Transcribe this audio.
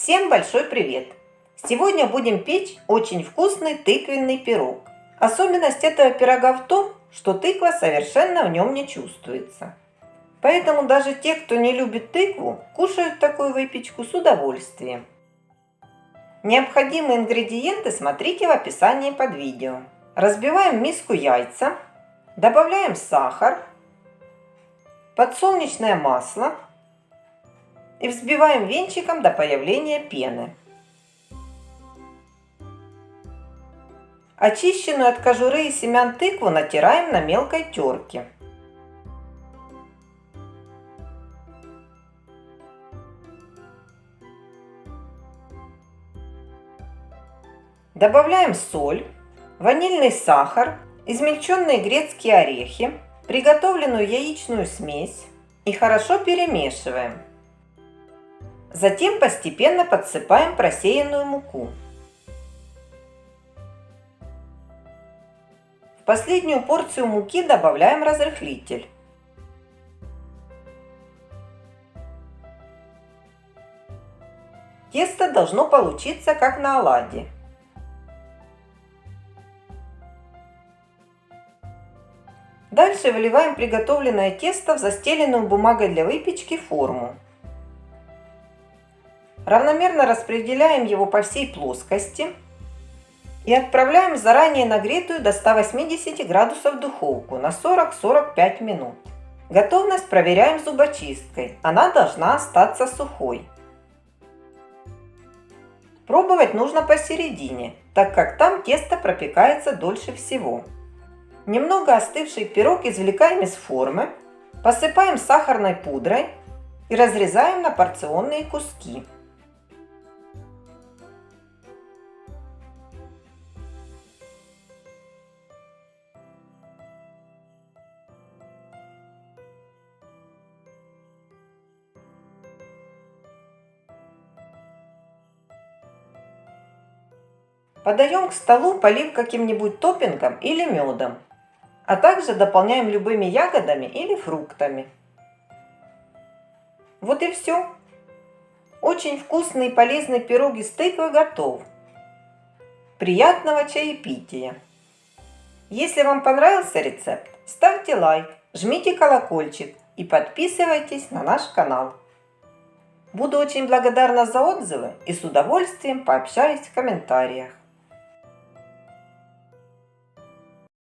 Всем большой привет! Сегодня будем печь очень вкусный тыквенный пирог. Особенность этого пирога в том, что тыква совершенно в нем не чувствуется. Поэтому даже те, кто не любит тыкву, кушают такую выпечку с удовольствием. Необходимые ингредиенты смотрите в описании под видео. Разбиваем миску яйца, добавляем сахар, подсолнечное масло – и взбиваем венчиком до появления пены. Очищенную от кожуры и семян тыкву натираем на мелкой терке. Добавляем соль, ванильный сахар, измельченные грецкие орехи, приготовленную яичную смесь и хорошо перемешиваем. Затем постепенно подсыпаем просеянную муку. В последнюю порцию муки добавляем разрыхлитель. Тесто должно получиться как на оладьи. Дальше выливаем приготовленное тесто в застеленную бумагой для выпечки форму. Равномерно распределяем его по всей плоскости и отправляем в заранее нагретую до 180 градусов духовку на 40-45 минут. Готовность проверяем зубочисткой. Она должна остаться сухой. Пробовать нужно посередине, так как там тесто пропекается дольше всего. Немного остывший пирог извлекаем из формы, посыпаем сахарной пудрой и разрезаем на порционные куски. Подаем к столу, полив каким-нибудь топпингом или медом, а также дополняем любыми ягодами или фруктами. Вот и все. Очень вкусный и полезный пирог из тыквы готов. Приятного чаепития! Если вам понравился рецепт, ставьте лайк, жмите колокольчик и подписывайтесь на наш канал. Буду очень благодарна за отзывы и с удовольствием пообщаюсь в комментариях.